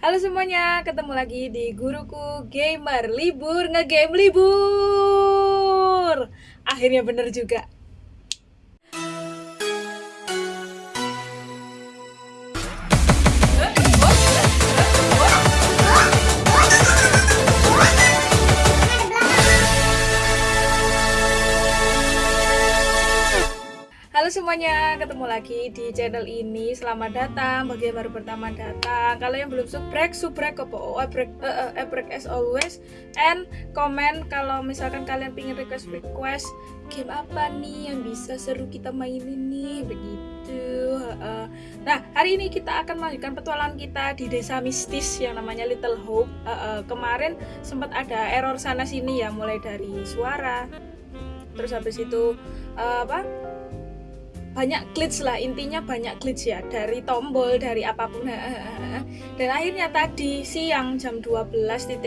Halo semuanya, ketemu lagi di Guruku Gamer Libur ngegame libur. Akhirnya bener juga semuanya, ketemu lagi di channel ini. Selamat datang bagi yang baru pertama datang. Kalau yang belum subrek, subrek apa? Oh, ebrek, uh, ebrek as always. And komen kalau misalkan kalian pingin request request game apa nih yang bisa seru kita mainin nih, begitu. Uh, nah, hari ini kita akan melanjutkan petualangan kita di desa mistis yang namanya Little Hope. Uh, uh, kemarin sempat ada error sana sini ya, mulai dari suara, terus habis itu uh, apa? Banyak glitch lah intinya banyak glitch ya dari tombol dari apa pun dan akhirnya tadi siang jam 12.00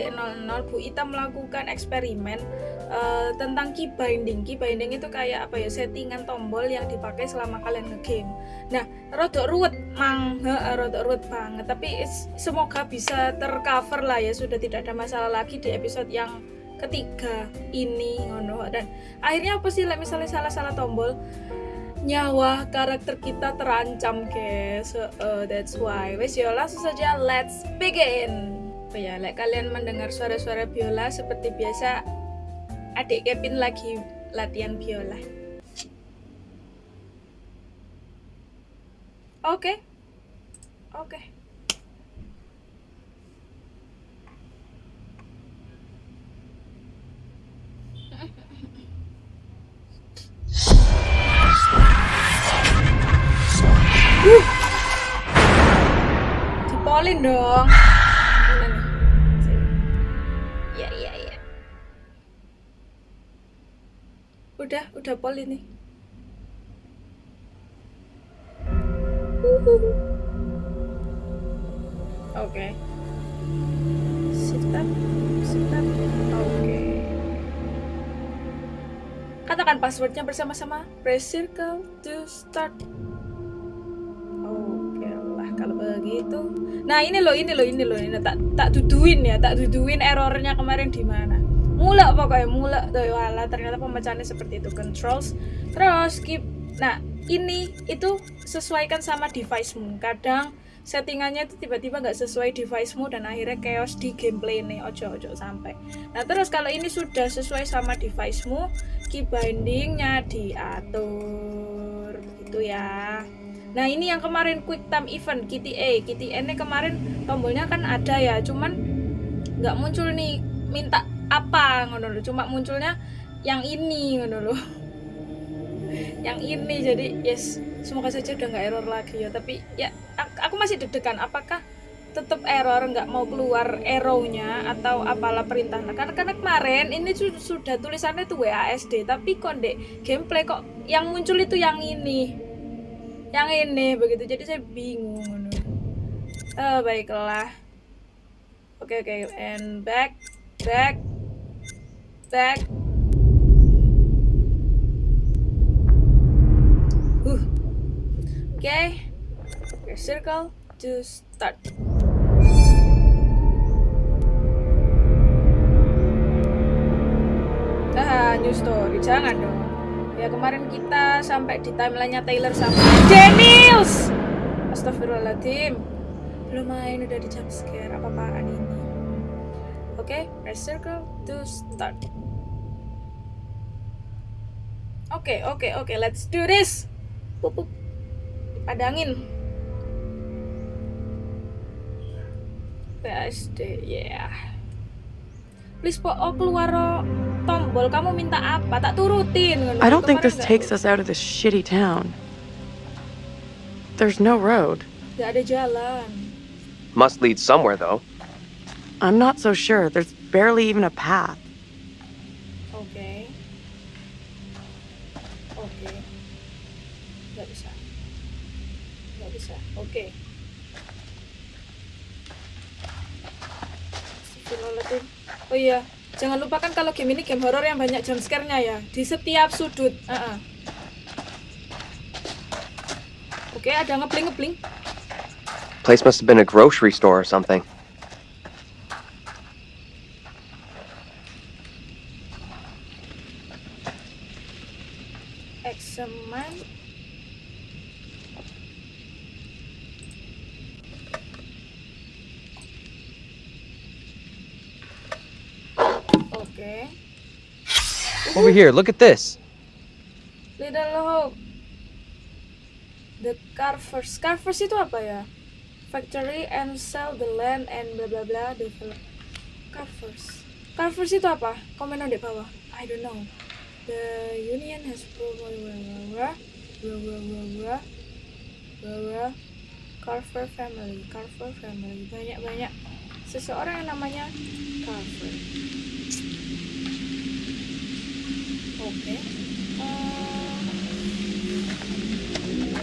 Bu Ita melakukan eksperimen uh, tentang key binding key binding itu kayak apa ya settingan tombol yang dipakai selama kalian ngegame. Nah rodok ruwet mang rodok ruwet banget. Tapi semoga bisa tercover lah ya sudah tidak ada masalah lagi di episode yang ketiga ini ngono. Dan akhirnya apa sih misalnya salah-salah tombol nyawa karakter kita terancam guys so, uh, that's why wes yo langsung saja let's begin oh ya like kalian mendengar suara-suara biola seperti biasa adik Kevin lagi latihan biola oke okay. oke okay. Dong. Ya, ya, ya. Udah, udah pol ini. Oke. Okay. Sit up, sit up. Oke. Okay. Katakan passwordnya bersama-sama. Press circle to start begitu nah ini loh ini loh ini loh ini tak tak duduin ya tak duduin errornya kemarin di mana. Mulak pokoknya mulak. Tuh wala ternyata pemecahannya seperti itu. Controls terus skip. Nah ini itu sesuaikan sama device-mu. Kadang settingannya itu tiba-tiba nggak sesuai device-mu dan akhirnya chaos di gameplay nih ojo ojo sampai. Nah terus kalau ini sudah sesuai sama device-mu key bindingnya diatur. Gitu ya Nah ini yang kemarin quick time event KTA KTA ini kemarin tombolnya kan ada ya cuman nggak muncul nih minta apa ngono cuma munculnya yang ini ngono yang ini jadi yes semoga saja udah nggak error lagi ya. Tapi ya aku masih deg-degan apakah tetap error nggak mau keluar arrow-nya atau apalah perintah. Nah, karena, karena kemarin ini sudah tulisannya tuh WASD tapi konde gameplay kok yang muncul itu yang ini yang ini begitu. Jadi saya bingung. Oh, baiklah. Oke okay, oke. Okay. and back back back. Uh. Oke. Okay. circle to start. Ah, new story. Jangan dong ya kemarin kita sampai di timelinenya Taylor sama Daniels Astagfirullahaladzim. Belum main udah di jump scare. Apa-apaan ini? Oke okay, press circle to start. Oke okay, oke okay, oke okay, let's do this. Pup, padangin PSD yeah please po oh keluar oh. tombol. Kamu minta apa? Tak turutin I don't think this takes us out of this shitty town. There's no road. Gak ada jalan. Must lead somewhere though. I'm not so sure. There's barely even a path Oh iya, Jangan lupakan kalau game ini game horror yang banyak jump scare-nya ya di setiap sudut. Uh -uh. Oke, okay, ada ngepling ngepling. Place must have been a grocery store or something. Oke. Over here, look at this. Little Hope. The Carvers. Carvers itu apa ya? Factory and sell the land and bla bla bla develop. Carvers. Carvers itu apa? Komen di bawah. I don't know. The union has probably blah blah blah blah blah blah blah blah blah Carver family, Carver family. Banyak banyak seseorang yang namanya Carver. Oke.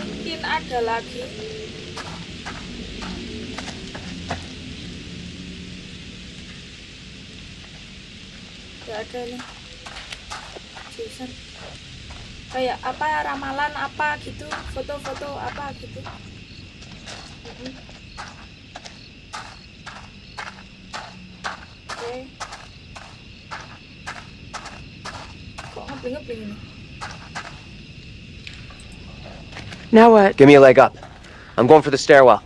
Mungkin ada lagi. Gak ada nih. Jason. Kayak apa ramalan apa gitu, foto-foto apa gitu. Mhm. Oke. Kok ngebling-ngebling ini? Now what? Give me a leg up. I'm going for the stairwell.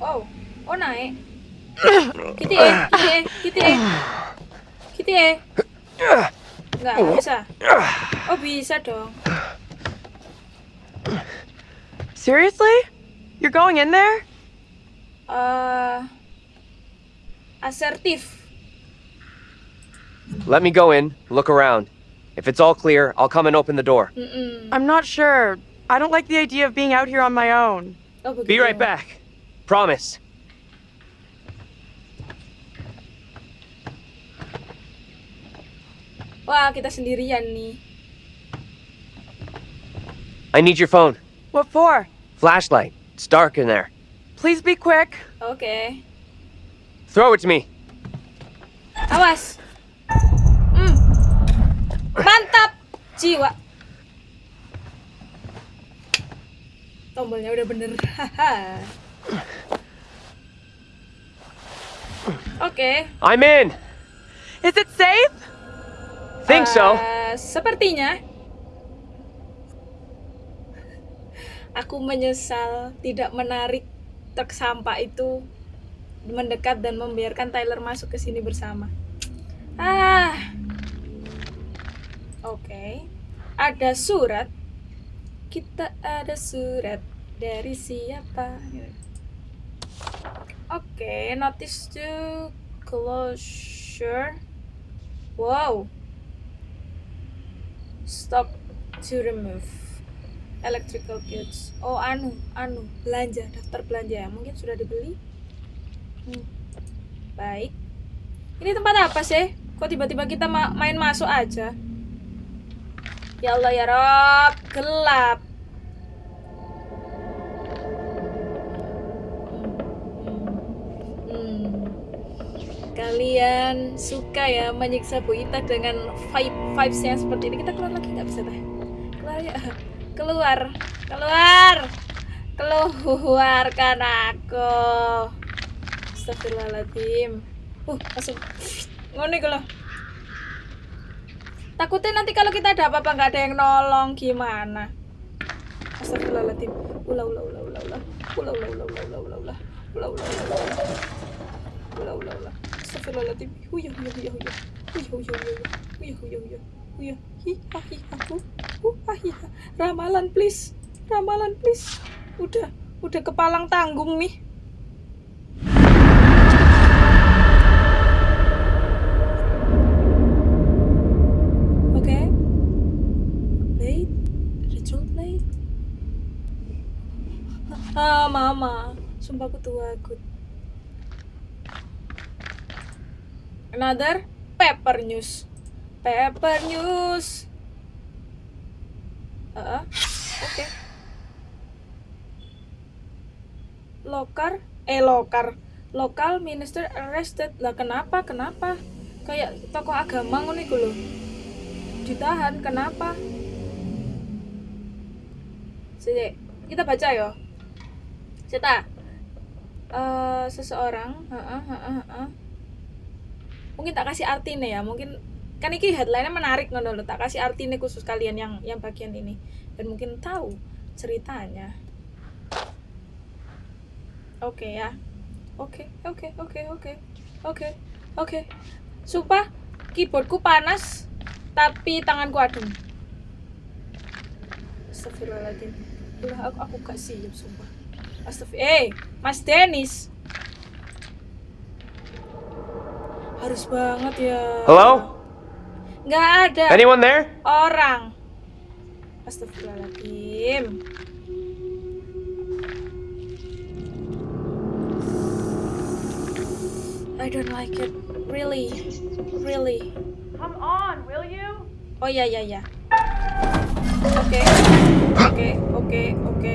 Oh, Oh naik. Gitu ya, gitu ya, gitu ya. Gitu ya. Nggak bisa. Oh bisa dong. Seriously? You're going in there? Uh, asertif. Let me go in, look around. If it's all clear, I'll come and open the door. Mm-mm. I'm not sure. I don't like the idea of being out here on my own. Oh. Be right back. Promise. Wah kita sendirian nih. I need your phone. What for? Flashlight. It's dark in there. Please be quick. Okay. Throw it to me. Awas. Mantap. Jiwa. Tombolnya udah bener. Oke. I'm in. Is it safe? Think so. Eh, sepertinya. Aku menyesal tidak menarik truk sampah itu mendekat dan membiarkan Tyler masuk ke sini bersama. Ah. Oke. Ada surat. Kita ada surat dari siapa? Oke, notice to closure. Wow. Stop to remove electrical goods. Oh, anu, anu, belanja, daftar belanja. Mungkin sudah dibeli. Hmm. Baik. Ini tempat apa sih? Kok tiba-tiba kita ma- main masuk aja? Ya Allah ya Rob, gelap. Hmm. Kalian suka ya menyiksa Bu Ita dengan vibe vibes yang seperti ini. Kita keluar lagi nggak bisa teh? Keluar ya. Keluar, keluar, keluarkan aku. Astagfirullahaladzim. Uh, langsung ngono iku. Takutnya nanti kalau kita ada apa-apa nggak ada yang nolong gimana? Astagfirullahaladzim. Ulah ulah ulah ulah ulah. Ulah ulah ulah ulah ulah ulah ulah. Ulah ulah ulah ulah. Ulah ulah. Astagfirullahaladzim. Huyah huyah huyah huyah. Huyah huyah huyah. Huyah huyah huyah. Huyah. Hiha hiha. Uh, ah, hiha. Ramalan please. Ramalan please. Udah, udah kepalang tanggung nih. Ah, mama. Sumpah aku tua aku. Another paper news. Paper news. Ah, oke. Lokar, eh lokar. Lokal minister arrested. Lah kenapa? Kenapa? Kayak tokoh agama ngono iku lho. Ditahan, kenapa? Sini, kita baca ya. Cita. Eh seseorang, heeh, heeh, heeh. Mungkin tak kasih arti nih ya, mungkin kan ini headline-nya menarik ngono lho. Tak kasih arti nih khusus kalian yang yang bagian ini dan mungkin tahu ceritanya. Oke ya. Oke, oke, oke, oke. Oke. Oke. Sumpah, keyboardku panas, tapi tanganku adem. Astagfirullahaladzim. Udah, aku, aku gak siap, sumpah. Astagfirullah. Eh, Mas Dennis. Harus banget ya. Hello? Nggak ada Anyone there? orang. Astagfirullahaladzim. I don't like it. Really. Really. Come on, will you? Oh ya ya ya. Oke. Oke, oke, oke.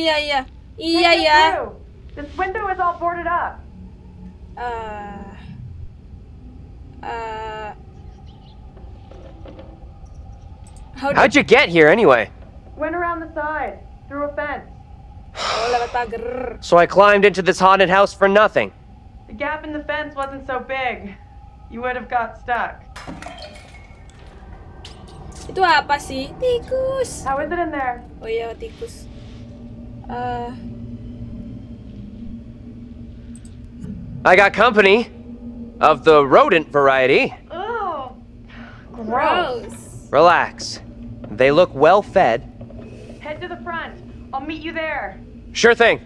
Iya iya. Iya ya. This window is all boarded up. Eh. How How'd you get here anyway? Went around the side, through a fence. Oh, lewat pagar. So I climbed into this haunted house for nothing. The gap in the fence wasn't so big. You would have got stuck. Itu apa sih? Tikus. How is it in there? Oh iya, tikus. Eh, I got company of the rodent variety. Oh, gross. Relax. They look well fed. Head to the front. I'll meet you there. Sure thing.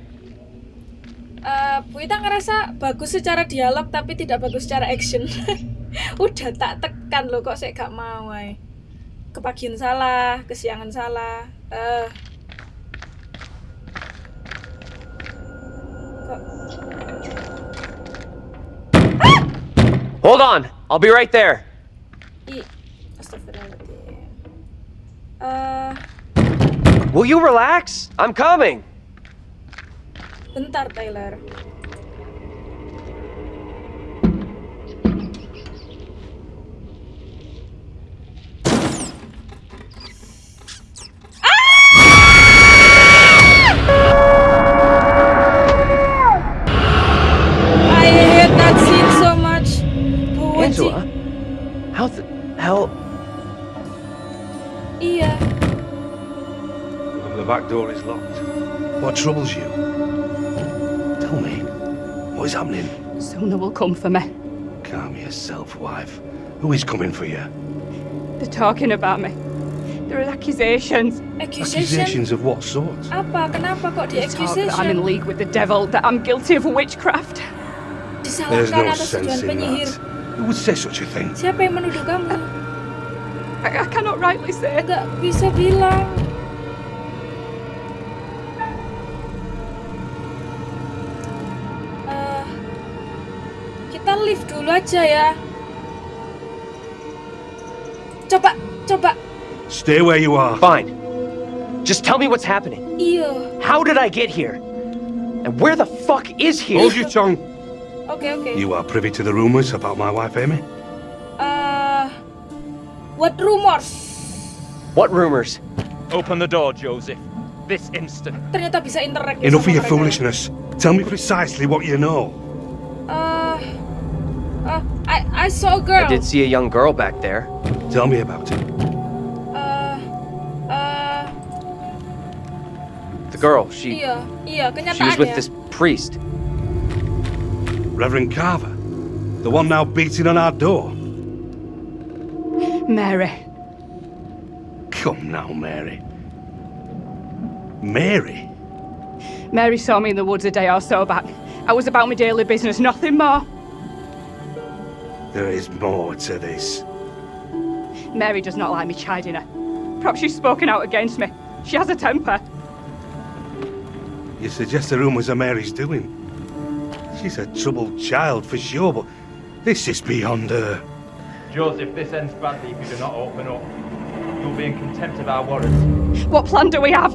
Ita ngerasa bagus secara dialog tapi tidak bagus secara action. Udah tak tekan loh kok saya gak mau ay. Kepagian salah, kesiangan salah. Eh. Kok Hold on. I'll be right there. Eh, Will you relax? I'm coming. bentar Tyler. Back door is locked. What troubles you? Tell me, what is happening? Sooner will come for me. Calm yourself, wife. Who is coming for you? They're talking about me. There are accusations. Accusation. Accusations of what sort? Apa? Kenapa kok di They talk that I'm in league with the devil, that I'm guilty of witchcraft. There's no sense in penyihir. that. Who would say such a thing? Siapa yang menuduh kamu? I, I cannot rightly say. Gak bisa bilang. Dulu aja ya. Coba, coba. Stay where you are. Fine. Just tell me what's happening. Iya. How did I get here? And where the fuck is here? Hold your tongue. Okay, okay. You are privy to the rumours about my wife, Amy? Eh, what rumors? What rumors? Open the door, Joseph. This instant. Ternyata bisa interact Enough of your foolishness. Tell me precisely what you know. I I saw a girl. I did see a young girl back there. Tell me about it. Eh, eh, The girl, she iya, iya, she was with this priest. Reverend Carver. The one now beating on our door. Mary. Come now, Mary. Mary? Mary saw me in the woods a day or so back. I was about my daily business, nothing more. There is more to this. Mary does not like me chiding her. Perhaps she's spoken out against me. She has a temper. You suggest the rumours are Mary's doing. She's a troubled child for sure, but this is beyond her. Joseph, this ends badly if you do not open up. You'll be in contempt of our warrants. What plan do we have?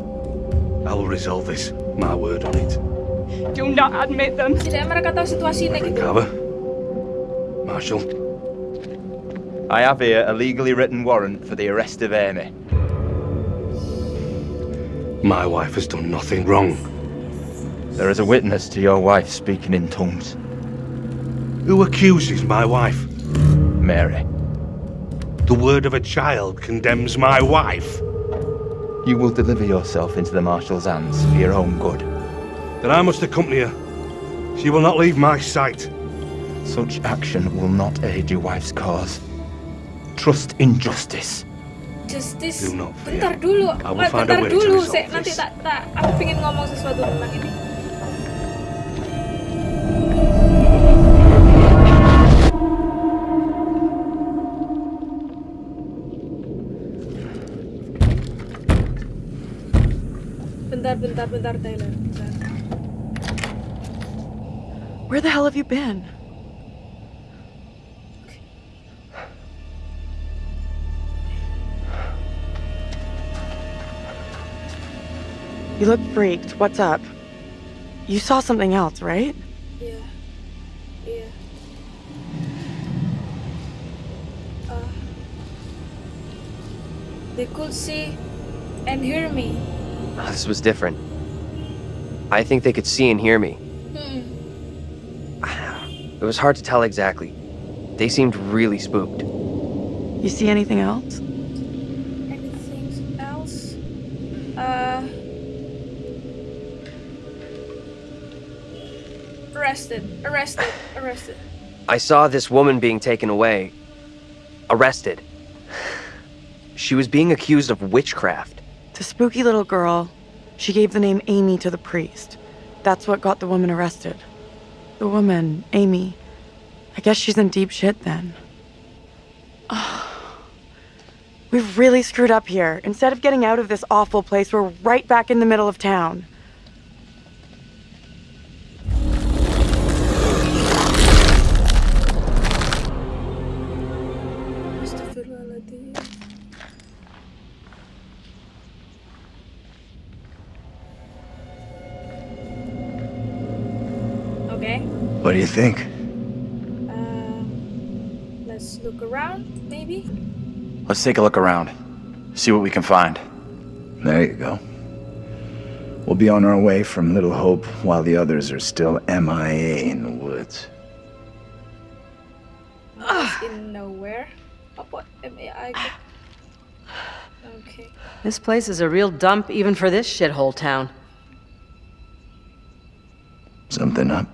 I will resolve this. My word on it. Do not admit them. Tidak mereka tahu situasi ini gitu. Marshal? I have here a legally written warrant for the arrest of Amy. My wife has done nothing wrong. There is a witness to your wife speaking in tongues. Who accuses my wife? Mary. The word of a child condemns my wife. You will deliver yourself into the Marshal's hands for your own good. Then I must accompany her. She will not leave my sight. Such action will not aid your wife's cause. Trust in justice. Justice. Do not fear. Bentar dulu. I will Wait, find a bentar way to dulu. resolve Saya nanti tak tak aku pengen ngomong sesuatu tentang ini. Bentar, bentar, bentar, Taylor. Bentar. Where the hell have you been? You look freaked. What's up? You saw something else, right? Iya. Iya. Uh, they could see and hear me. This was different. I think they could see and hear me. Hmm. It was hard to tell exactly. They seemed really spooked. You see anything else? Arrested. Arrested. Arrested. I saw this woman being taken away. Arrested. She was being accused of witchcraft. The spooky little girl. She gave the name Amy to the priest. That's what got the woman arrested. The woman, Amy. I guess she's in deep shit then. We've really screwed up here. Instead of getting out of this awful place, we're right back in the middle of town. What do you think? Uh, let's look around, maybe. Let's take a look around. See what we can find. There you go. We'll be on our way from Little Hope while the others are still MIA in the woods. It's in nowhere. Apa? M-A-I. Okay. This place is a real dump even for this shithole town. Something up?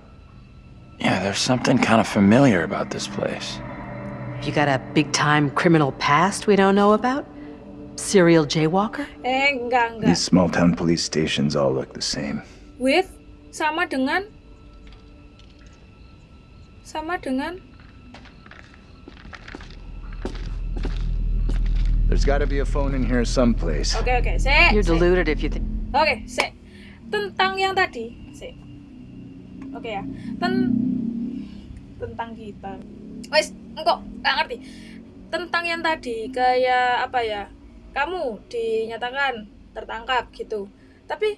Yeah, there's something kind of familiar about this place. You got a big time criminal past we don't know about? Serial jaywalker? Eh, enggak, enggak. These small town police stations all look the same. With sama dengan sama dengan There's gotta be a phone in here someplace. Okay, okay. se. You're se. deluded if you think. Okay, se. Tentang yang tadi, Oke ya. Ten tentang kita. Wes, engkau nggak ngerti. Tentang yang tadi kayak apa ya? Kamu dinyatakan tertangkap gitu. Tapi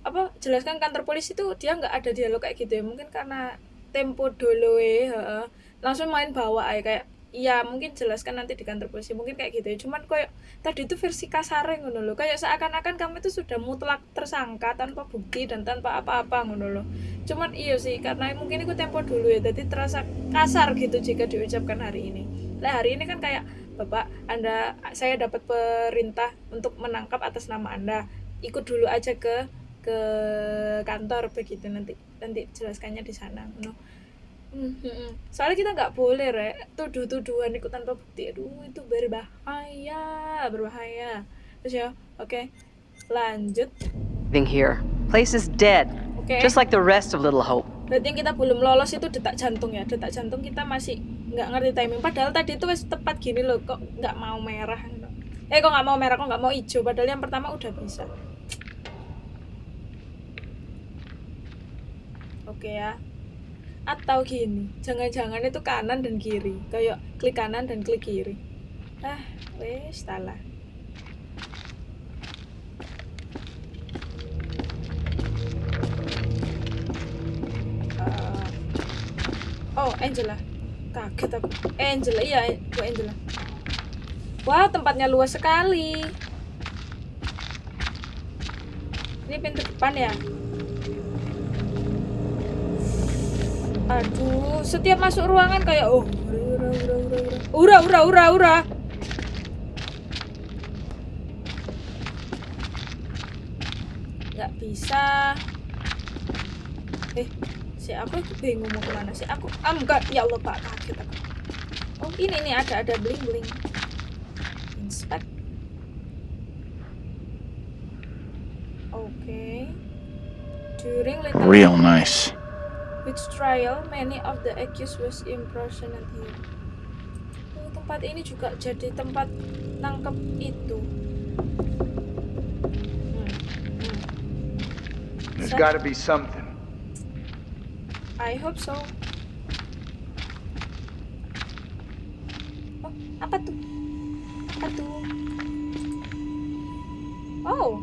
apa jelaskan kantor polisi itu dia nggak ada dialog kayak gitu ya mungkin karena tempo dulu heeh. langsung main bawa aja kayak iya mungkin jelaskan nanti di kantor polisi mungkin kayak gitu ya. Cuman kayak tadi itu versi kasarnya ngono loh kayak seakan-akan kamu itu sudah mutlak tersangka tanpa bukti dan tanpa apa-apa ngono loh cuman iya sih karena mungkin itu tempo dulu ya. Jadi terasa kasar gitu jika diucapkan hari ini. Lah hari ini kan kayak bapak anda saya dapat perintah untuk menangkap atas nama anda. Ikut dulu aja ke ke kantor begitu. Nanti nanti jelaskannya di sana no. Hmm, hmm, hmm. soalnya kita nggak boleh re tuduh-tuduhan ikut tanpa bukti. Aduh itu berbahaya berbahaya. Terus ya oke. Lanjut. Thing here. Place is dead. oke. Just like the rest of Little Hope. berarti yang kita belum lolos itu detak jantung ya. Detak jantung kita masih nggak ngerti timing. Padahal tadi itu wes tepat gini loh. Kok nggak mau merah? Gitu. eh kok nggak mau merah? Kok nggak mau hijau? Padahal yang pertama udah bisa. Oke ya atau gini jangan-jangan itu kanan dan kiri. Kayak klik kanan dan klik kiri. Ah wes salah. Ah. Oh Angela. Kaget aku. Eh, Angela iya bu Angela. Wah tempatnya luas sekali. Ini pintu depan ya? Aduh, setiap masuk ruangan kayak oh, ura ura ura ura. Ura. Nggak bisa. Eh, si aku bingung mau ke mana sih? Aku, ah enggak, ya Allah pak kaget aku. Oh ini nih ada ada bling bling. Inspect. Oke. During little Real nice. Witch trial, many of the accused was imprisoned here. Tempat ini juga jadi tempat nangkep itu. Hmm, hmm. There's Set. gotta be something. I hope so. Oh, apa tuh? Apa tuh? Oh,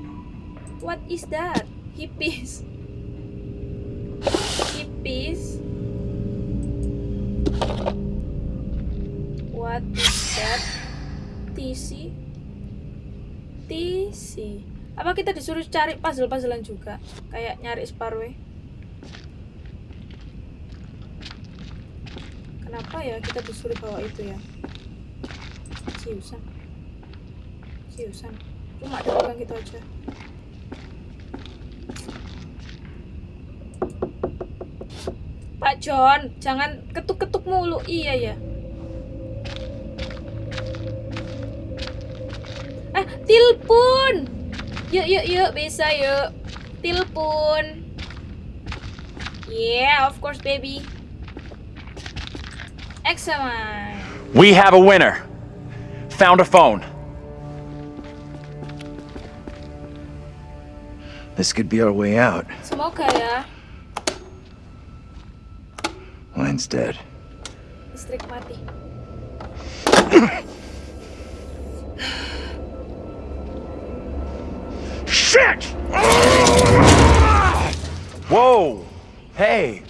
what is that? Hippies. Hippies. What is that? TC. TC. Apa kita disuruh cari puzzle-puzzlean juga? Kayak nyari Sparway. Kenapa ya kita disuruh bawa itu ya? Siusan. Siusan. Cuma ada pegang gitu aja. Pak John, jangan ketuk-ketuk mulu. Iya ya. Ah, telepon. Yuk, yuk, yuk, bisa yuk. Telepon. Yeah, of course, baby. Examine. We have a winner. Found a phone. This could be our way out. Semoga ya. Line's dead. Listrik mati. Shit! Whoa! Hey!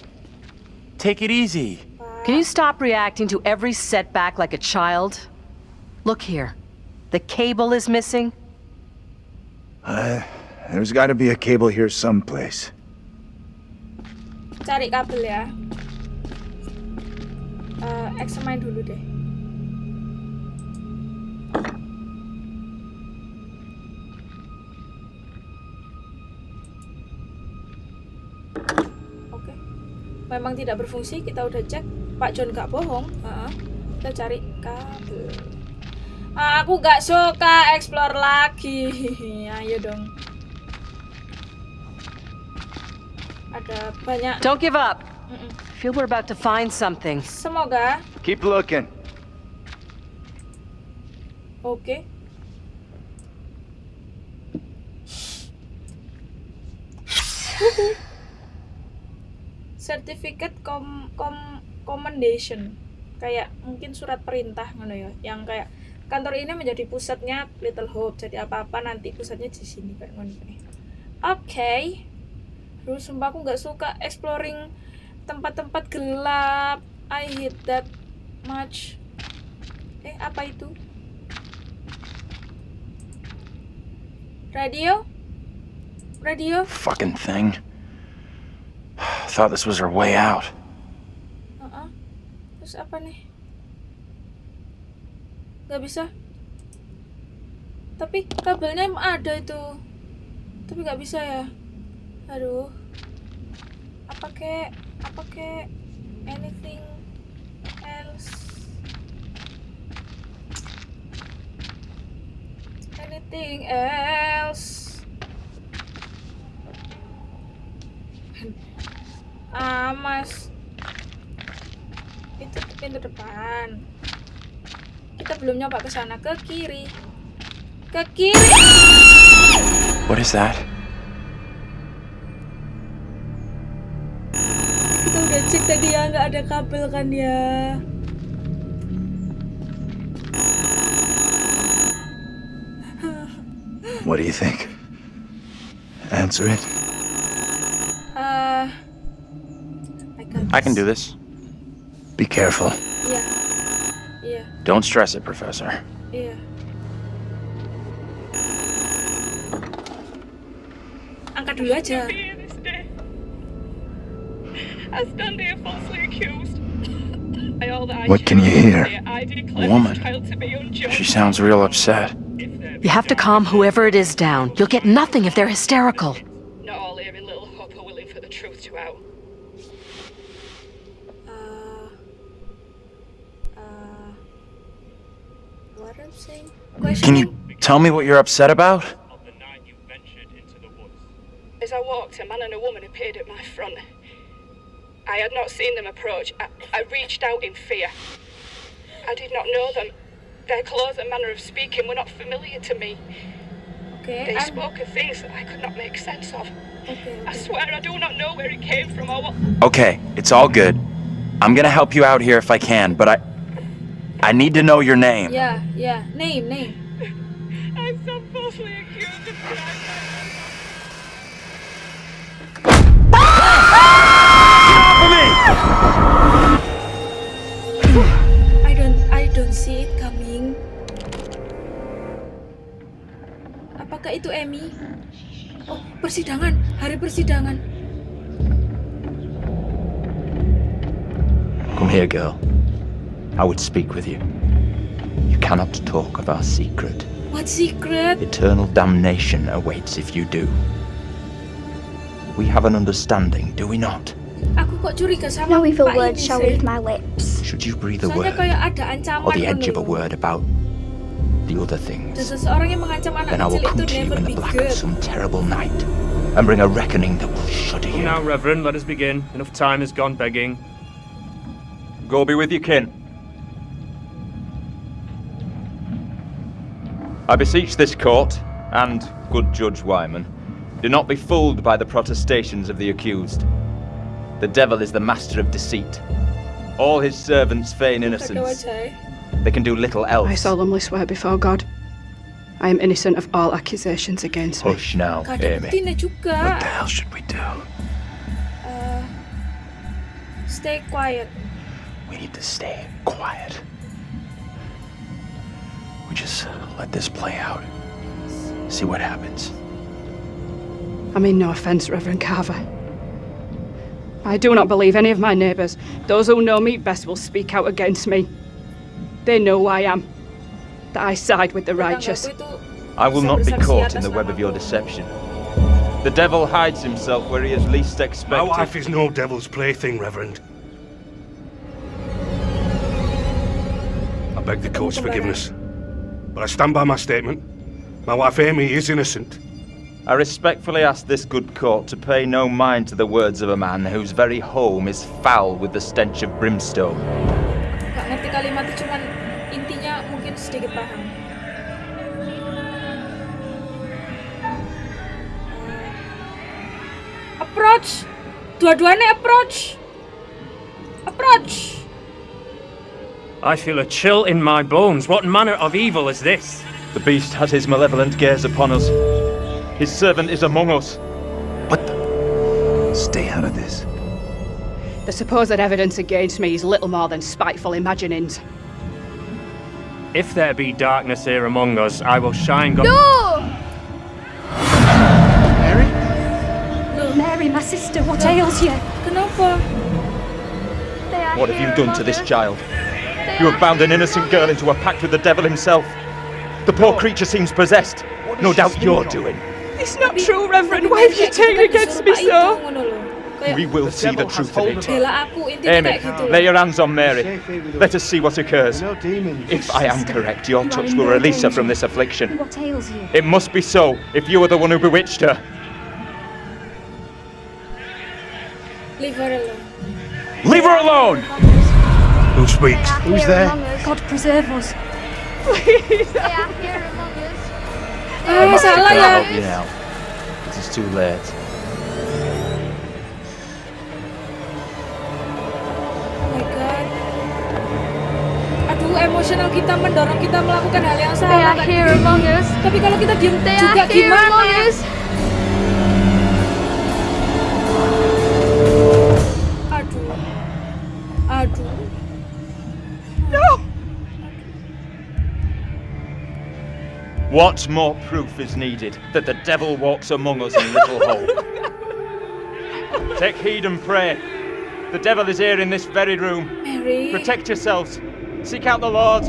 Take it easy. Can you stop reacting to every setback like a child? Look here. The cable is missing. Uh, there's gotta be a cable here someplace. Cari kabel ya. Eh, examine dulu deh. Oke. Memang tidak berfungsi, kita udah cek. Pak John gak bohong. Heeh. Kita cari kabel. Aku gak suka explore lagi. Ayo dong. Ada banyak. Don't give up. Mm-mm. I feel we're about to find something. Semoga. Keep looking. Oke. Wuhu. Certificate com, com commendation. Kayak mungkin surat perintah ngono ya, yang kayak kantor ini menjadi pusatnya Little Hope. Jadi apa-apa nanti pusatnya di sini kayak ngono. Oke. Terus sumpah aku nggak suka exploring tempat-tempat gelap. I hate that much. Eh, apa itu? Radio? Radio? Fucking thing. Thought this was our way out. Heeh. Terus apa nih? Gak bisa. Tapi kabelnya ada itu. Tapi gak bisa ya. Aduh. Apa kek? Apa kek? Anything else? Anything else? Ah, mas. Itu pintu depan. Kita belum nyoba ke sana ke kiri. Ke kiri. What is that? Kita udah cek tadi ya nggak ada kabel kan ya. What do you think? Answer it. Uh, I got I can do this. Be careful. Iya. Iya, Don't stress it, Professor. iya. Angkat dulu aja. I stand here falsely accused. By all that I What can you hear? I A declare woman. this child to be unjust. She sounds real upset. You have to calm whoever it is down. You'll get nothing if they're hysterical. Not all here in Little Hope are willing for the truth to out. Uh, uh, what I'm saying? Can you tell me what you're upset about? As I walked, a man and a woman appeared at my front. I had not seen them approach. I, I reached out in fear. I did not know them. Their clothes and manner of speaking were not familiar to me. Okay, They I'm- spoke of things that I could not make sense of. okay, I swear I do not know where it came from or what. Okay, it's all good. I'm gonna help you out here if I can, but I I need to know your name. Yeah, yeah. Name, name. I'm so falsely accused of crime. I don't, I don't see it coming. Apakah itu Emmy? Oh, persidangan, hari persidangan. Come here, girl. I would speak with you. You cannot talk of our secret. What secret? Eternal damnation awaits if you do. We have an understanding, do we not? Aku kok curiga sama No evil Pak word ini shall leave my lips. Should you breathe a word kayak ada ancaman or the edge of a word about the other things, seseorang yang mengancam anak then I will kecil come itu to you never in the black of some terrible night and bring a reckoning that will shudder you. Now, Reverend, let us begin. Enough time has gone begging. Go be with your kin. I beseech this court, and good Judge Wyman, do not be fooled by the protestations of the accused. The devil is the master of deceit. All his servants feign innocence. They can do little else. I solemnly swear before God, I am innocent of all accusations against me. Hush now, Amy. What the hell should we do? Uh, stay quiet. We need to stay quiet. We just let this play out. See what happens. I mean no offence, Reverend Carver. I do not believe any of my neighbours. Those who know me best will speak out against me. They know who I am. That I side with the righteous. I will not be caught in the web of your deception. The devil hides himself where he is least expected. My wife is no devil's plaything, Reverend. I beg the court's forgiveness. But I stand by my statement. My wife Amy is innocent. I respectfully ask this good court to pay no mind to the words of a man whose very home is foul with the stench of brimstone. Gak ngerti kalimatnya cuman intinya mungkin sedikit paham. Approach. Dua-duanya approach. Approach. I feel a chill in my bones. What manner of evil is this? The beast has his malevolent gaze upon us. His servant is among us. But stay out of this. The supposed evidence against me is little more than spiteful imaginings. If there be darkness here among us, I will shine God. No! Mary, Mary, my sister, what ails you? Kenapa? What have you done to this child? They You have bound an innocent among girl into a pact with the devil himself. The poor creature seems possessed. No doubt you're doing. It's not true, Reverend. Why have you taken against me so? We will see the truth of it. Bela aku intinya Amy, lay your hands on Mary. Let us see what occurs. If I am correct, your touch will release her from this affliction. What ails you? It must be so if you are the one who bewitched her. Leave her alone. Leave her alone! Who speaks? Who's there? God preserve us. Please. Salah Can I ya. help you now? It is too late. Oh my god. Aduh, emosional kita mendorong kita melakukan hal yang They salah. are here among us. Tapi kalau kita diem They juga are here gimana? among us. What more proof is needed that the devil walks among us in Little Hope? Take heed and pray. The devil is here in this very room. Mary. Protect yourselves. Seek out the Lord.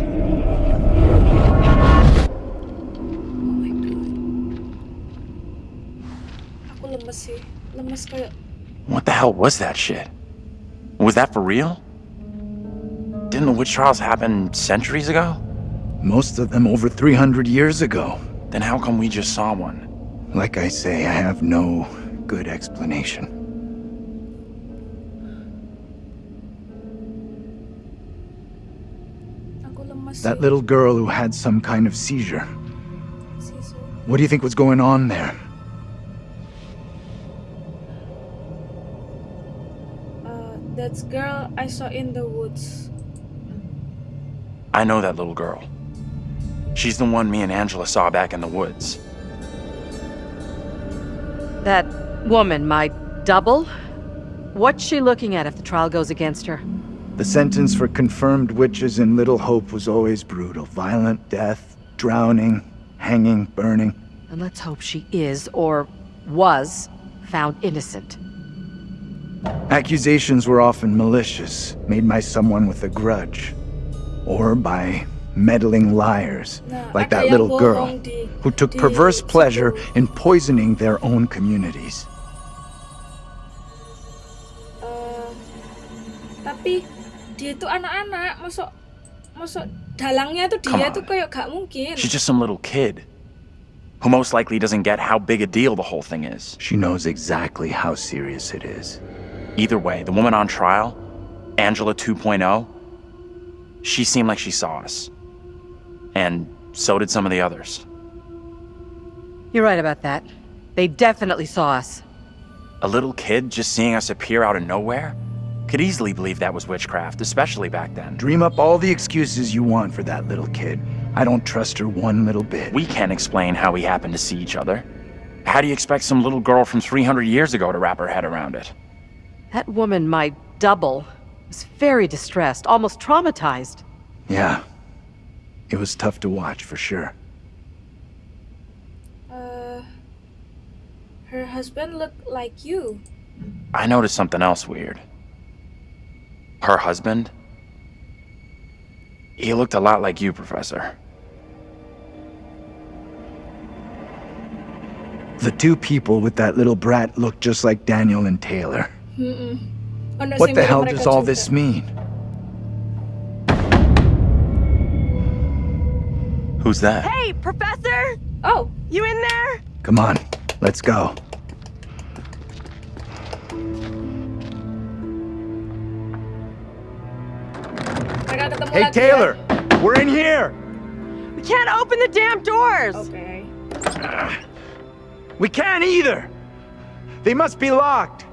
Aku lemes sih. Lemes kayak What the hell was that shit? Was that for real? Didn't the witch trials happen centuries ago? Most of them over 300 years ago. Then how come we just saw one? Like I say, I have no good explanation. That little girl who had some kind of seizure. What do you think was going on there? Uh, that's girl I saw in the woods. I know that little girl. She's the one me and Angela saw back in the woods. That woman, my double? What's she looking at if the trial goes against her? The sentence for confirmed witches in Little Hope was always brutal. Violent death, drowning, hanging, burning. And let's hope she is, or was, found innocent. Accusations were often malicious, made by someone with a grudge. Or by meddling liars, like that little girl, who took perverse pleasure in poisoning their own communities. Eh, tapi dia tuh anak-anak, masuk masuk dalangnya tuh dia tuh kayak gak mungkin. She's just some little kid. Who most likely doesn't get how big a deal the whole thing is. She knows exactly how serious it is. Either way, the woman on trial, Angela 2.0, she seemed like she saw us. And so did some of the others. You're right about that. They definitely saw us. A little kid just seeing us appear out of nowhere? Could easily believe that was witchcraft, especially back then. Dream up all the excuses you want for that little kid. I don't trust her one little bit. We can't explain how we happened to see each other. How do you expect some little girl from 300 years ago to wrap her head around it? That woman, my double, was very distressed, almost traumatized. Yeah. It was tough to watch, for sure. Uh, her husband looked like you. I noticed something else weird. Her husband? He looked a lot like you, Professor. The two people with that little brat looked just like Daniel and Taylor. Mm-mm. What the hell does all this mean? Who's that? Hey, Professor! Oh, You in there? Come on, let's go. mereka ketemu Hey, Taylor! ya. We're in here! We can't open the damn doors! Okay. We can't either! They must be locked.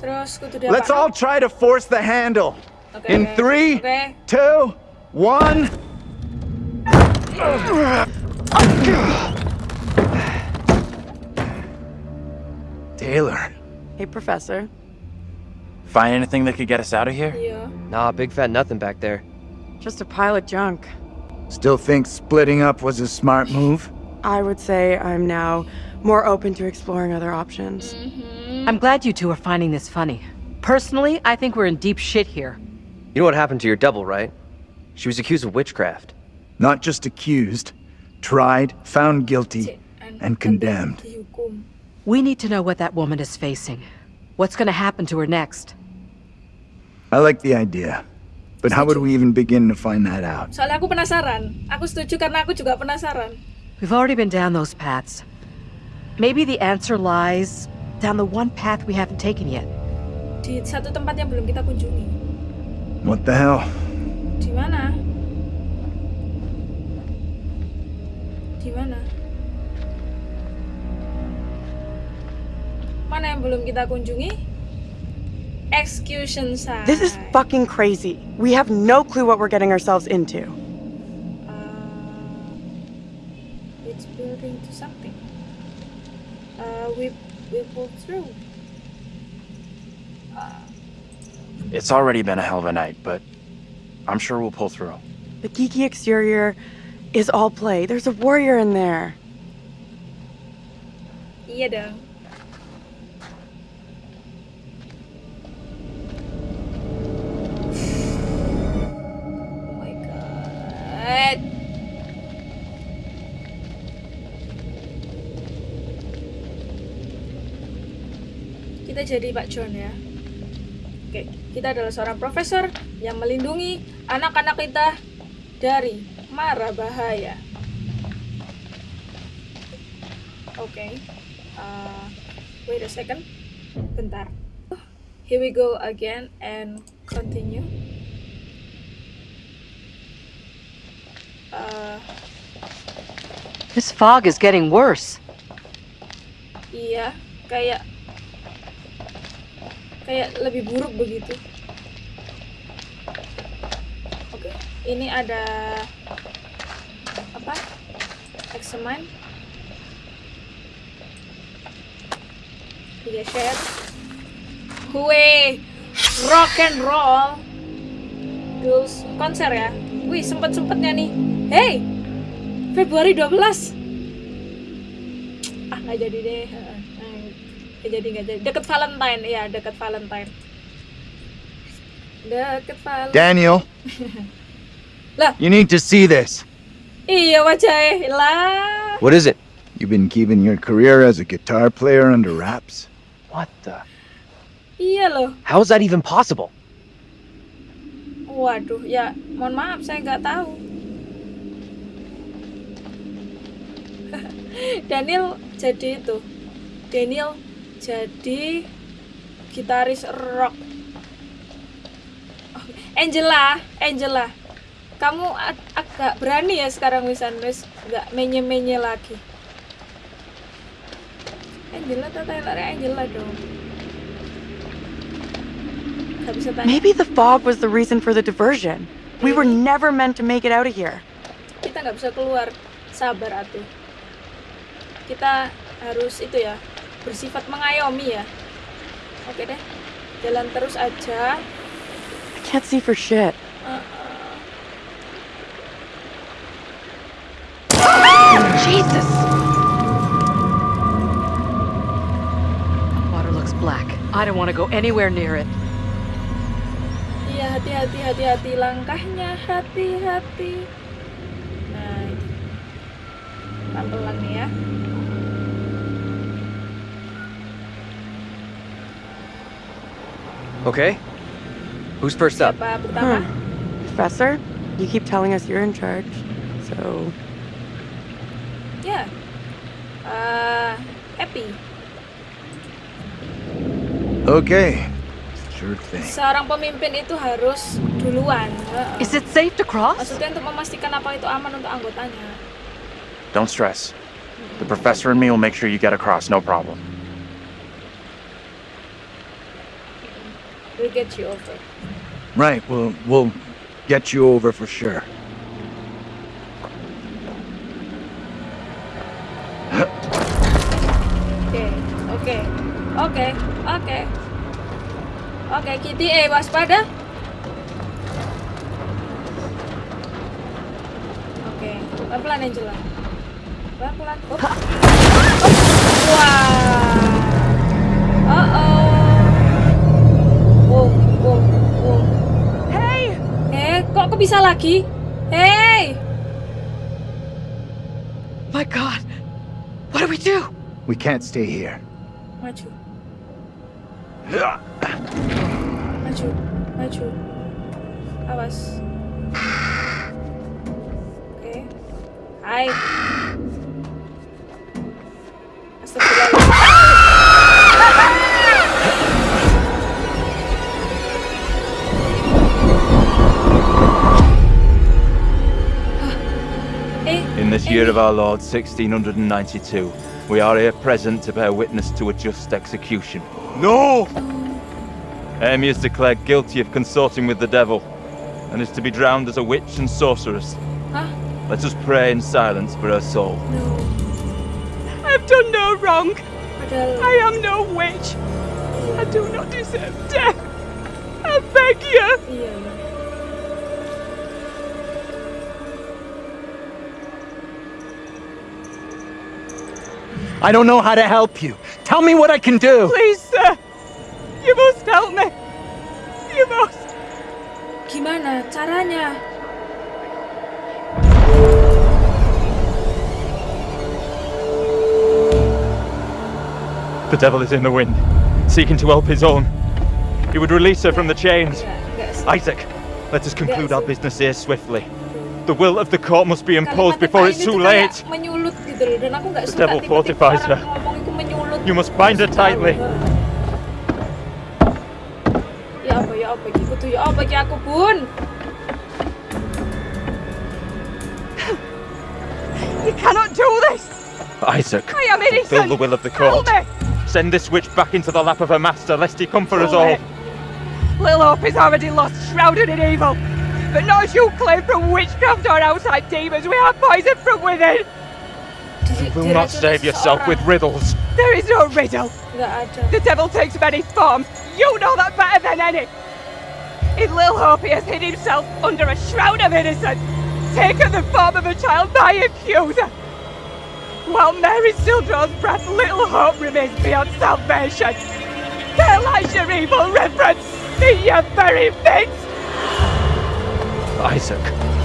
Terus kudu dia Let's all try to force the handle. Oke, In oke. three, Oke. two, one. Taylor. Hey, Professor. Find anything that could get us out of here? Iya. Nah, big fat nothing back there. Just a pile of junk. Still think splitting up was a smart move? I would say I'm now more open to exploring other options. Mm-hmm. I'm glad you two are finding this funny. Personally, I think we're in deep shit here. You know what happened to your double, right? She was accused of witchcraft. Not just accused, tried, found guilty, and condemned. We need to know what that woman is facing. What's gonna happen to her next? I like the idea. But how would we even begin to find that out? Soalnya aku penasaran. Aku setuju karena aku juga penasaran. We've already been down those paths. Maybe the answer lies down the one path we haven't taken yet. Di satu tempat yang belum kita kunjungi. What the hell? Di mana? Di mana? Mana yang belum kita kunjungi? Execution site. This is fucking crazy. We have no clue what we're getting ourselves into. It's building to something. Uh, we we pulled through. It's already been a hell of a night, but I'm sure we'll pull through. The geeky exterior is all play. There's a warrior in there. Iya dong. Oh my god. Kita jadi Pak John ya. Oke, kita adalah seorang profesor yang melindungi anak-anak kita dari mara bahaya. Oke. Uh, wait a second. Bentar. Here we go again and continue. Uh, This fog is getting worse. iya, kayak kayak lebih buruk begitu. Oke, ini ada? Tiga share. Kue rock and roll. Terus konser ya. Wih, sempet-sempetnya nih. Hey, Februari 12. Ah, nggak jadi deh. Nggak jadi, nggak jadi. Deket Valentine, ya, deket Valentine. Deket Valentine. Daniel, Lah, you need to see this. Iya wajahnya lah. What is it? You've been keeping your career as a guitar player under wraps? What the? Iya loh. How is that even possible? Waduh, ya mohon maaf saya nggak tahu. Daniel jadi itu. Daniel jadi gitaris rock. Angela, Angela. Kamu ag- agak berani ya sekarang Wisan wis nggak menye-menye lagi. Angela atau Taylor Angela dong. Maybe the fog was the reason for the diversion. We were never meant to make it out of here. kita nggak bisa keluar sabar atuh kita harus itu ya bersifat mengayomi ya oke deh jalan terus aja I can't see for shit. Jesus! Water looks black. I don't want to go anywhere near it. iya hati-hati hati-hati langkahnya hati-hati nah pelan-pelan nih ya Okay. Who's first up? siapa pertama hmm. Professor, you keep telling us you're in charge. So, ya Eh, happy Okay. Sure thing. seorang pemimpin itu harus duluan Heeh. Is it safe to cross? maksudnya untuk memastikan apa itu aman untuk anggotanya Don't stress. The professor and me will make sure you get across, no problem. we'll get you over Right, well, we'll get you over for sure. Oke, oke. Oke, Kitty, eh waspada. Oke, pelan-pelan Angela. Pelan-pelan. Oh. Oh. Wah. Oh oh. Oh, oh, oh. hey! Eh, kok kok bisa lagi? Hey! My God! What do we do? We can't stay here. Maju. Maju, maju. Awas. Oke. Hai. Astagfirullah. Eh, In this year of our Lord 1692, we are here present to bear witness to a just execution. No! Amy is declared guilty of consorting with the devil and is to be drowned as a witch and sorceress. Huh? Let us pray in silence for her soul. No. I've done no wrong. padahal I am no witch. I do not deserve death. I beg you. iya. I don't know how to help you. Tell me what I can do. Please, sir. You must help me. You must. Gimana caranya? The devil is in the wind, seeking to help his own. He would release her from the chains. Isaac, let us conclude our business here swiftly. The will of the court must be imposed before it's too late. Menyulut gitu loh dan aku nggak The suka devil fortifies her. ngomong itu menyulut. You must bind her tightly. Ya apa ya apa gitu tuh ya apa ki aku bun. You cannot do this. Isaac, I am innocent. fulfill the will of the court. Send this witch back into the lap of her master, lest he come for us all. Little Hope is already lost, shrouded in evil. But not as you claim from witchcraft or outside demons. We are poisoned from within. You will not save yourself with riddles. There is no riddle. The devil takes many forms. You know that better than any. In Lil Hope, he has hid himself under a shroud of innocence, taken the form of a child by accuser. While Mary still draws breath, Little Hope remains beyond salvation. Their lies your evil reference in your very midst. Isaac.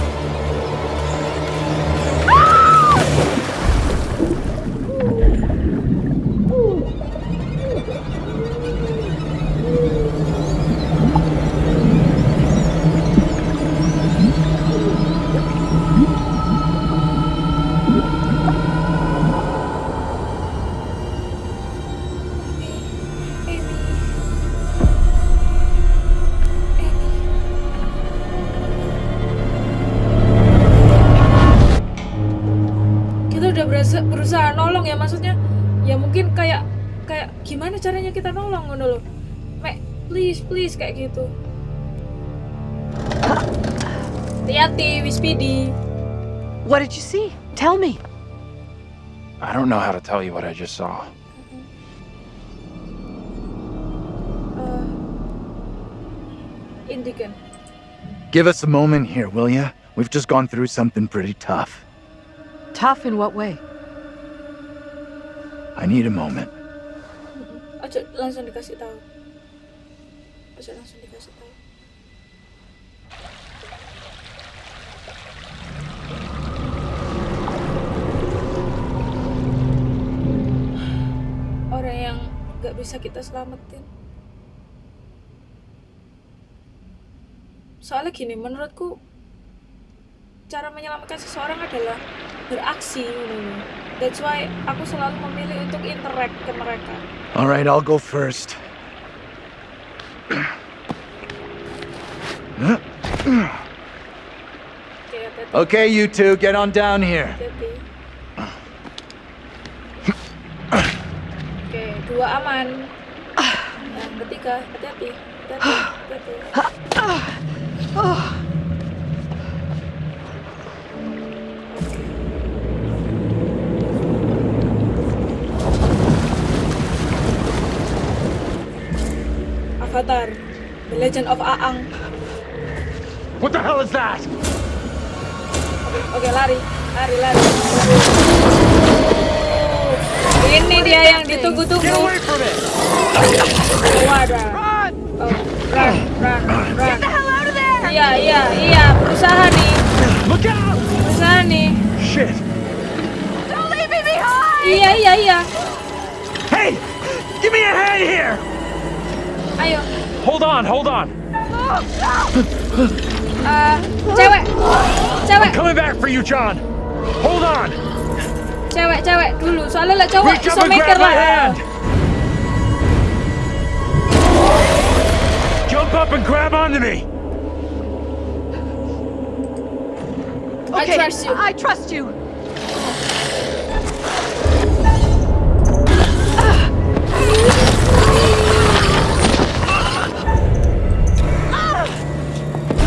Nolong ya maksudnya. Ya mungkin kayak kayak gimana caranya kita nolong ngono loh. Mek, please please kayak gitu. Hati-hati, Wispidi. What did you see? Tell me. I don't know how to tell you what I just saw. Eh, Indikan. Give us a moment here, will ya? We've just gone through something pretty tough. Tough in what way? I need a moment. Orang yang gak bisa kita selamatin. Soalnya gini, menurutku cara menyelamatkan seseorang adalah beraksi. That's why aku selalu memilih untuk interact ke mereka. All right, I'll go first. Okay, you two, get on down here. Oke, dua aman. Yang ketiga, hati-hati. Hati-hati. Avatar, The Legend of Aang. What the hell is that? Oke, lari, lari, lari. Ini dia yang ditunggu-tunggu. Wadah. Oh, run, run, run. Iya, iya, iya, berusaha nih. Berusaha nih. Shit. Don't leave me behind! Iya, iya, iya. Hey! Give me a hand here! Ayo. Hold on, hold on. Eh, cewek, cewek, I'm Coming back for you, John. Hold on. cewek, cewek dulu. Soalnya lah cowok Reach up mikir lah. Jump up and grab onto me. I Okay, trust you. I trust you.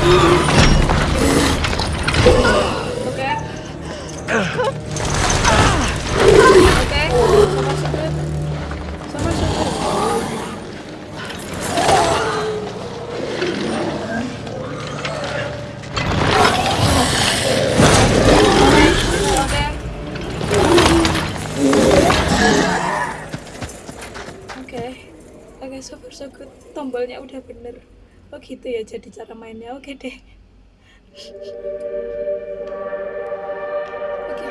Oke. Oke, Oke. Oke, so good. Tombolnya udah bener. Oh gitu ya jadi cara mainnya. Oke deh. Oke.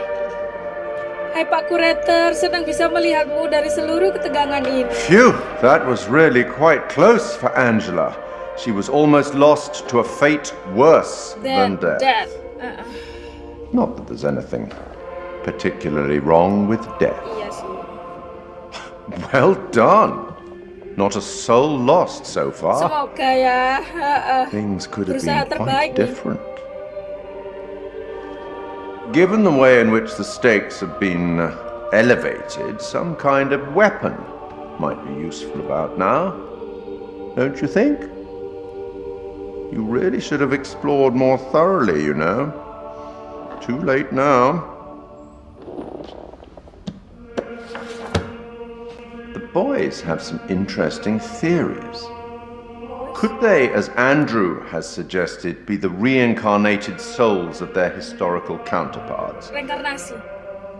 Hai Pak Kurator, senang bisa melihatmu dari seluruh ketegangan ini. Phew, that was really quite close for Angela. She was almost lost to a fate worse than Dan death. death. Uh-uh. Not that there's anything particularly wrong with death. Sih. Well done. Not a soul lost so far. Semoga ya. uh-uh. Things could have been quite different. Given the way in which the stakes have been uh, elevated, some kind of weapon might be useful about now. Don't you think? You really should have explored more thoroughly, you know. Too late now. Have some interesting theories. Could they, as Andrew has suggested, be the reincarnated souls of their historical counterparts?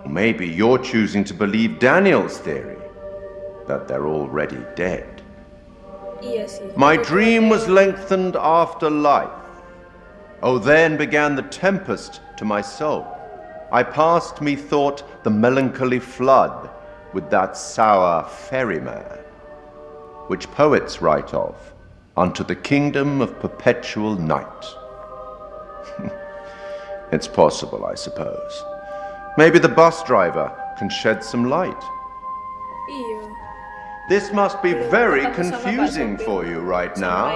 Maybe you're choosing to believe Daniel's theory that they're already dead. Iya sih. My dream was lengthened after life. Oh, then began the tempest to my soul. I passed, methought, the melancholy flood with that sour ferryman, which poets write of, unto the kingdom of perpetual night. it's possible, I suppose. Maybe the bus driver can shed some light. Iya. This must be very ketemu sama Pak confusing for you right now.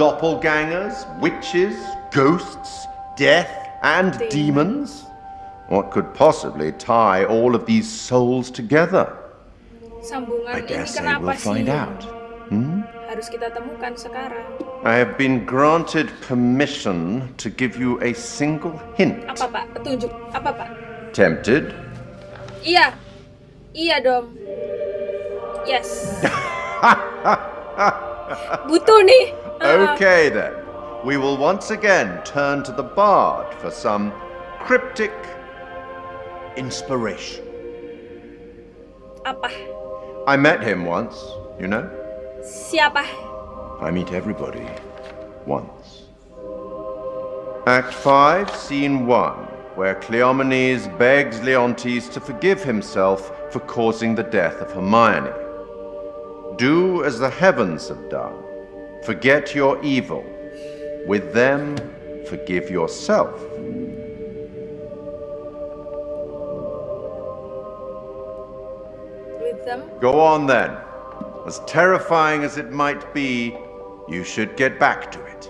Doppelgangers, witches, ghosts, death, and demons? What could possibly tie all of these souls together? Sambungan I ini dare say kenapa we'll sih find out. Hmm? harus kita temukan sekarang? I have been granted permission to give you a single hint. Apa Pak? Petunjuk. Apa Pak? Tempted? Iya. Iya dong. Yes. Butuh nih. Uh, Okay then. We will once again turn to the bard for some cryptic inspiration. Apa? I met him once, you know? Siapa? I meet everybody once. Act 5, Scene 1, where Cleomenes begs Leontes to forgive himself for causing the death of Hermione. Do as the heavens have done. Forget your evil. With them, forgive yourself. Go on then. As terrifying as it might be, you should get back to it.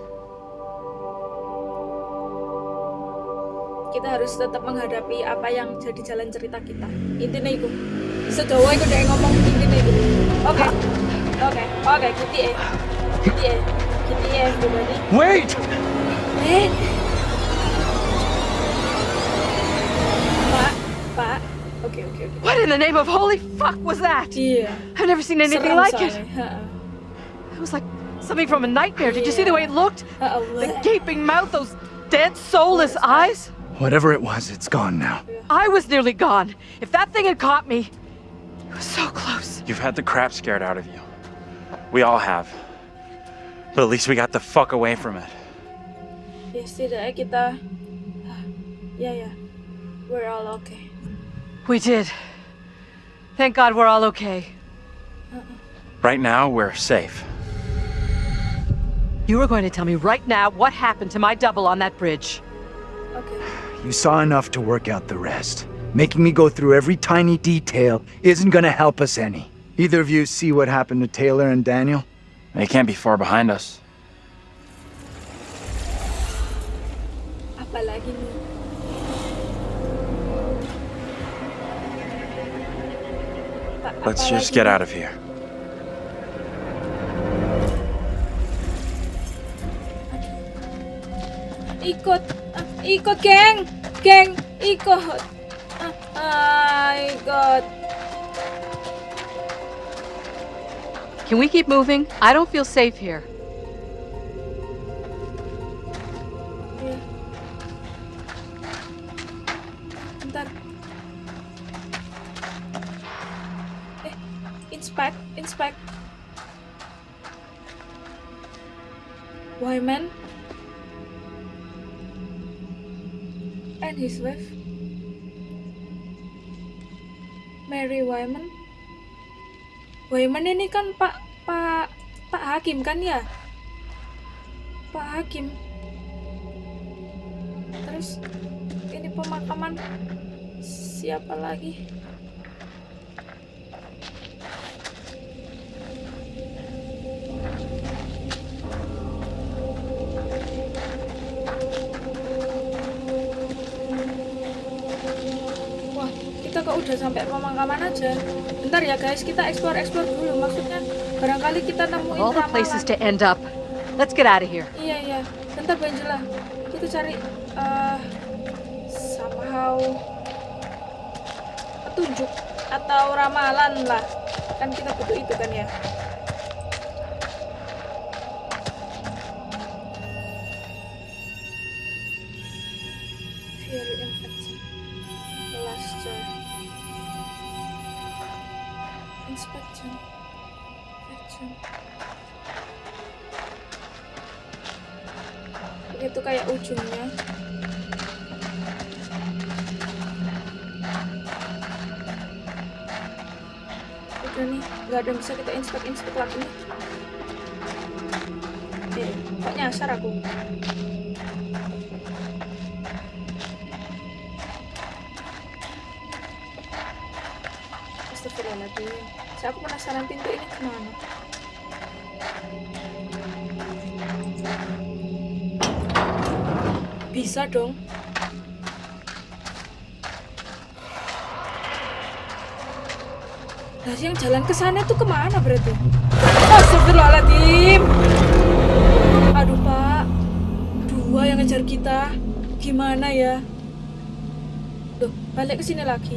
Kita harus tetap menghadapi apa yang jadi jalan cerita kita. Intinya itu. Sedawa itu udah ngomong intinya itu. Oke. Oke. Oke, gitu ya. Gitu ya. Gitu ya, everybody. Wait! Pak. Oke, oke, oke. What in the name of holy fuck was that? Yeah. I've never seen anything Serem like it. soalnya. Ha-ha. Uh-uh. It was like something from a nightmare. Did you see the way it looked? Uh-oh. The gaping mouth, those dead, soulless eyes. Whatever it was, it's gone now. I was nearly gone. If that thing had caught me, it was so close. You've had the crap scared out of you. We all have. But at least we got the fuck away from it. Ya setidaknya kita Ya yeah, ya yeah. We're all okay We did. Thank God we're all okay. Right now, we're safe. You were going to tell me right now what happened to my double on that bridge. Okay. You saw enough to work out the rest. Making me go through every tiny detail isn't gonna help us any. Either of you see what happened to Taylor and Daniel? They can't be far behind us. Apalagi nih Let's just get out of here. Ikut Ah, Ikut geng Geng Ikut ah, Ikut Can we keep moving? I don't feel safe here. Wyman ini kan Pak Pak Pak Hakim kan ya? Pak Hakim. Terus ini pemakaman siapa lagi udah sampai pemakaman aja. Bentar ya guys, kita explore-explore dulu. Maksudnya barangkali kita nemuin All the places to end up. Let's get out of here. Iya iya. Bentar Benjela. Kita cari eh somehow petunjuk atau ramalan lah. Kan kita butuh itu kan ya. Kayak ujungnya. Udah nih nggak ada yang bisa kita inspek inspek lagi nih. Eh kok nyasar aku? Astagfirullahaladzim. Saya aku penasaran pintu ini ke mana Bisa dong. Nah, yang jalan ke sana tuh ke mana berarti? Astagfirullahaladzim. Aduh, Pak. Dua yang ngejar kita. Gimana ya? Duh, balik ke sini lagi.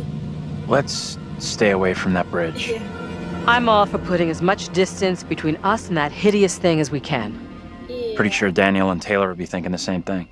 Let's stay away from that bridge. Iya. I'm all for putting as much distance between us and that hideous thing as we can. Pretty sure Daniel and Taylor would be thinking the same thing.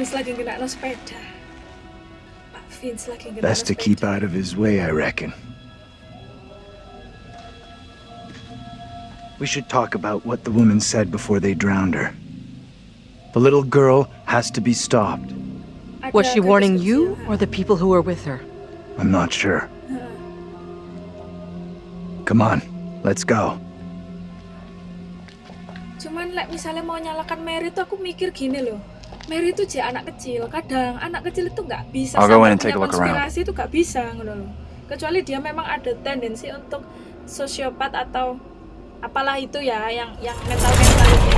Pak Vince lagi kena no sepeda. Pak Vince lagi kena Best to keep out of his way, I reckon. We should talk about what the woman said before they drowned her. The little girl has to be stopped. Was she warning you or the people who were with her? I'm not sure. Come on, let's go. Cuman like misalnya mau nyalakan Mary tuh aku mikir gini loh. Mary itu jadi anak kecil. Kadang anak kecil itu nggak bisa I'll go sampai in and take punya a look around. konspirasi itu nggak bisa ngono loh. Kecuali dia memang ada tendensi untuk sosiopat atau apalah itu ya yang yang mental mental itu.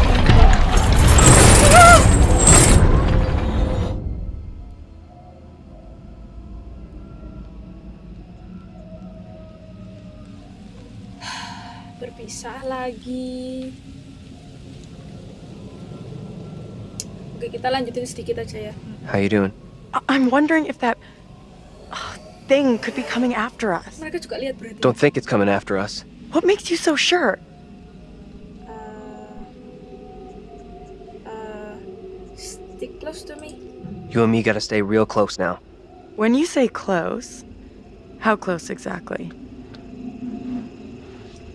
Berpisah lagi. Oke, kita lanjutin sedikit aja ya. How you doing? I- I'm wondering if that uh, thing could be coming after us. Mereka juga lihat berarti. Don't think it's coming after us. What makes you so sure? Uh, stick close to me. You and me gotta stay real close now. When you say close, how close exactly?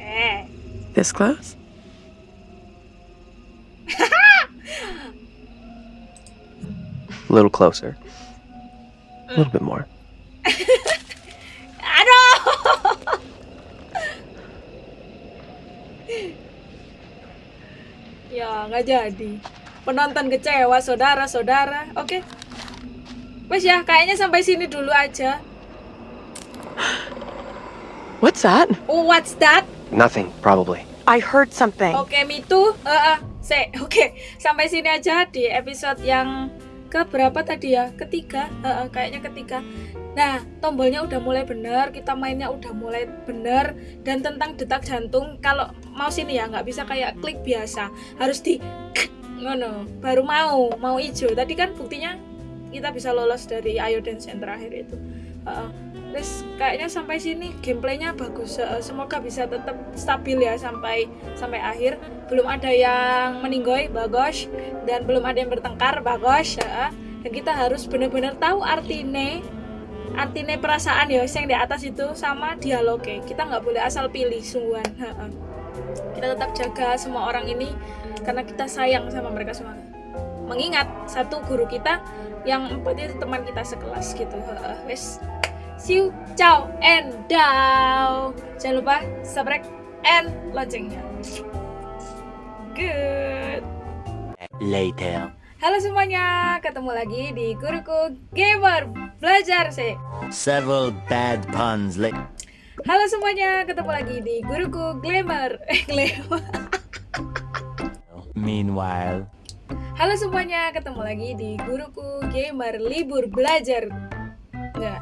Eh. This close? A little closer. A little bit more. Aduh. ya, nggak jadi. Penonton kecewa, saudara-saudara. Oke. Wes ya, kayaknya sampai sini dulu aja. What's that? Oh, what's that? Nothing, probably. I heard something. Oke, me too. Eh, eh, se- Oke, sampai sini aja di episode yang ke berapa tadi ya? Ketiga. Heeh, kayaknya ketiga. Nah tombolnya udah mulai bener kita mainnya udah mulai bener dan tentang detak jantung kalau mau sini ya nggak bisa kayak klik biasa. Harus di ngono baru mau mau hijau tadi kan buktinya kita bisa lolos dari Ayo Dance yang terakhir itu. Heeh. Terus kayaknya sampai sini gameplaynya bagus. Heeh, semoga bisa tetap stabil ya sampai sampai akhir. Belum ada yang meninggoy bagus. Dan belum ada yang bertengkar bagus Heeh. dan kita harus benar-benar tahu artine artine perasaan ya yang di atas itu sama dialognya kita nggak boleh asal pilih sungguhan kita tetap jaga semua orang ini karena kita sayang sama mereka semua. Mengingat satu guru kita yang empat itu teman kita sekelas gitu wes see you ciao and down jangan lupa subscribe and loncengnya good Later. halo semuanya ketemu lagi di guruku gamer belajar sih Several bad puns later. halo semuanya ketemu lagi di guruku glamour eh glamour Meanwhile. Halo semuanya, ketemu lagi di Guruku Gamer Libur Belajar. Nggak,